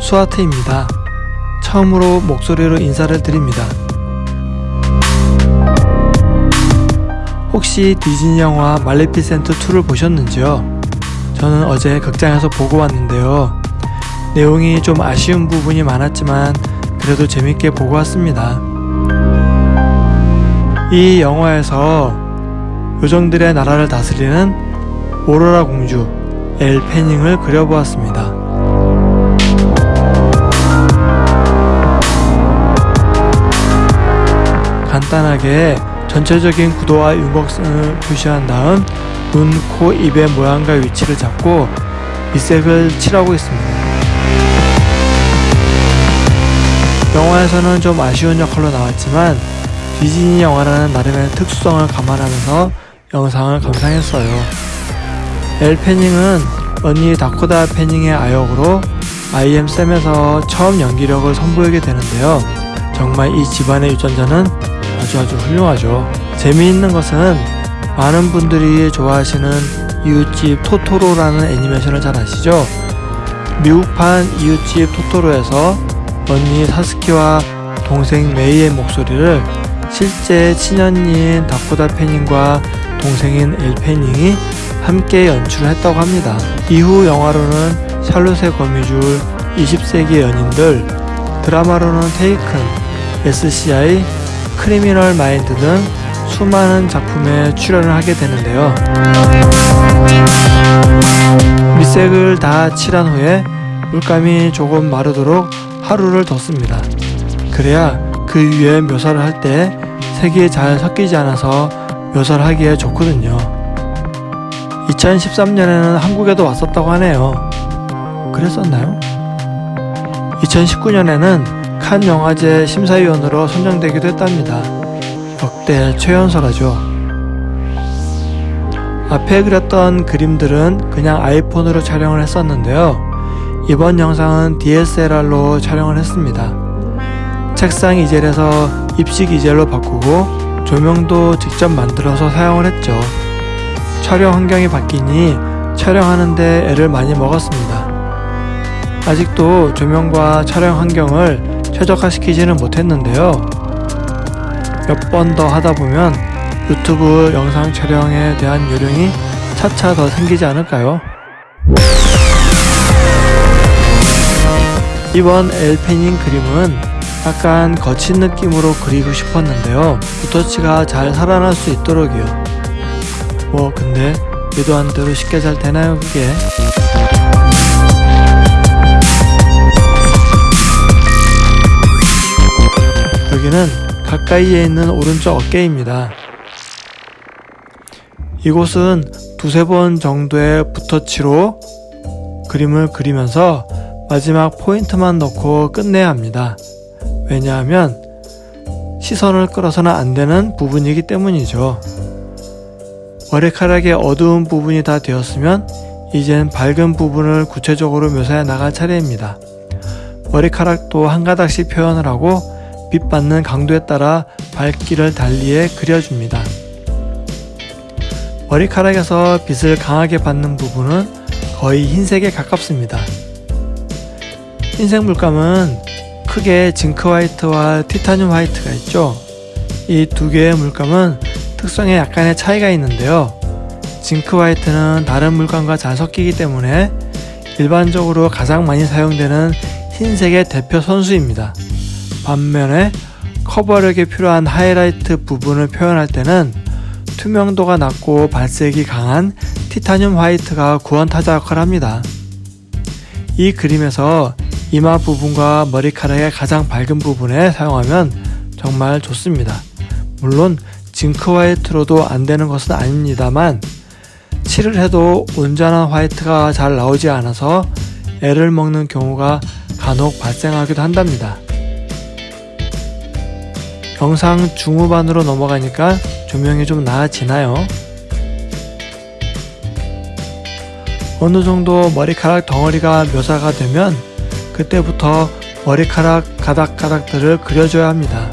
수아트입니다. 처음으로 목소리로 인사를 드립니다. 혹시 디즈니 영화 말레피센트 2를 보셨는지요? 저는 어제 극장에서 보고 왔는데요. 내용이 좀 아쉬운 부분이 많았지만 그래도 재밌게 보고 왔습니다. 이 영화에서 요정들의 나라를 다스리는 오로라 공주 엘 패닝을 그려보았습니다. 간단하게 전체적인 구도와 윤곽선을 표시한 다음 눈, 코, 입의 모양과 위치를 잡고 밑색을 칠하고 있습니다. 영화에서는 좀 아쉬운 역할로 나왔지만 디즈니 영화라는 나름의 특수성을 감안하면서 영상을 감상했어요. 엘 패닝은 언니 다코다 패닝의 아역으로 IM 쌤에서 처음 연기력을 선보이게 되는데요. 정말 이 집안의 유전자는 아주 아주 훌륭하죠. 재미있는 것은 많은 분들이 좋아하시는 이웃집 토토로라는 애니메이션을 잘 아시죠? 미국판 이웃집 토토로에서 언니 사스키와 동생 메이의 목소리를 실제 친언니인 다코다 패닝과 동생인 엘 패닝이 함께 연출을 했다고 합니다. 이후 영화로는 샬롯의 거미줄, 20세기 연인들, 드라마로는 테이큰, SCI, 크리미널 마인드 등 수많은 작품에 출연을 하게 되는데요. 밑색을 다 칠한 후에 물감이 조금 마르도록 하루를 뒀습니다. 그래야 그 위에 묘사를 할 때 색이 잘 섞이지 않아서 묘사를 하기에 좋거든요. 2013년에는 한국에도 왔었다고 하네요. 그랬었나요? 2019년에는 칸 영화제 심사위원으로 선정되기도 했답니다. 역대 최연소라죠. 앞에 그렸던 그림들은 그냥 아이폰으로 촬영을 했었는데요. 이번 영상은 DSLR로 촬영을 했습니다. 책상 이젤에서 입식 이젤로 바꾸고 조명도 직접 만들어서 사용을 했죠. 촬영 환경이 바뀌니 촬영하는데 애를 많이 먹었습니다. 아직도 조명과 촬영 환경을 최적화시키지는 못했는데요. 몇 번 더 하다 보면 유튜브 영상 촬영에 대한 요령이 차차 더 생기지 않을까요? 이번 엘페닝 그림은 약간 거친 느낌으로 그리고 싶었는데요. 붓터치가 잘 살아날 수 있도록이요. 뭐 근데 의도한 대로 쉽게 잘 되나요 그게? 여기는 가까이에 있는 오른쪽 어깨입니다. 이곳은 두세 번 정도의 붓터치로 그림을 그리면서 마지막 포인트만 넣고 끝내야 합니다. 왜냐하면 시선을 끌어서는 안 되는 부분이기 때문이죠. 머리카락의 어두운 부분이 다 되었으면 이젠 밝은 부분을 구체적으로 묘사해 나갈 차례입니다. 머리카락도 한 가닥씩 표현을 하고 빛 받는 강도에 따라 밝기를 달리해 그려줍니다. 머리카락에서 빛을 강하게 받는 부분은 거의 흰색에 가깝습니다. 흰색 물감은 크게 징크 화이트와 티타늄 화이트가 있죠. 이 두 개의 물감은 특성에 약간의 차이가 있는데요. 징크 화이트는 다른 물감과 잘 섞이기 때문에 일반적으로 가장 많이 사용되는 흰색의 대표 선수입니다. 반면에 커버력이 필요한 하이라이트 부분을 표현할 때는 투명도가 낮고 발색이 강한 티타늄 화이트가 구원타자 역할을 합니다. 이 그림에서 이마 부분과 머리카락의 가장 밝은 부분에 사용하면 정말 좋습니다. 물론 징크 화이트로도 안 되는 것은 아닙니다만 칠을 해도 온전한 화이트가 잘 나오지 않아서 애를 먹는 경우가 간혹 발생하기도 한답니다. 영상 중후반으로 넘어가니까 조명이 좀 나아지나요? 어느 정도 머리카락 덩어리가 묘사가 되면 그때부터 머리카락 가닥가닥들을 그려줘야 합니다.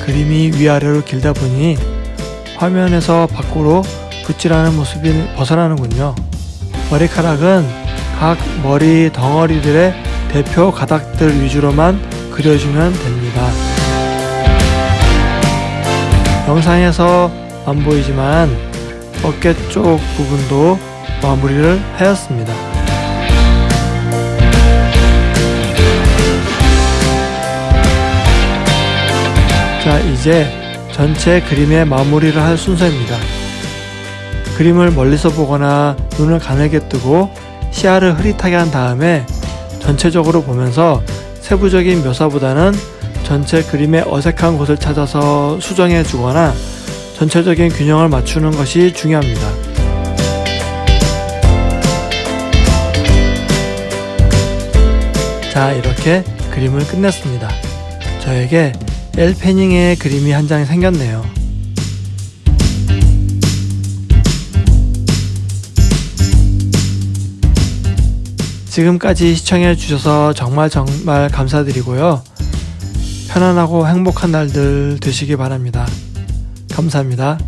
그림이 위아래로 길다 보니 화면에서 밖으로 붓질하는 모습이 벗어나는군요. 머리카락은 각 머리 덩어리들의 대표 가닥들 위주로만 그려주면 됩니다. 영상에서 안 보이지만 어깨 쪽 부분도 마무리를 하였습니다. 자 이제 전체 그림의 마무리를 할 순서입니다. 그림을 멀리서 보거나 눈을 가늘게 뜨고 시야를 흐릿하게 한 다음에 전체적으로 보면서 세부적인 묘사보다는 전체 그림의 어색한 곳을 찾아서 수정해 주거나 전체적인 균형을 맞추는 것이 중요합니다. 자, 이렇게 그림을 끝냈습니다. 저에게 엘 패닝의 그림이 한 장 생겼네요. 지금까지 시청해 주셔서 정말 정말 감사드리고요. 편안하고 행복한 날들 되시기 바랍니다. 감사합니다.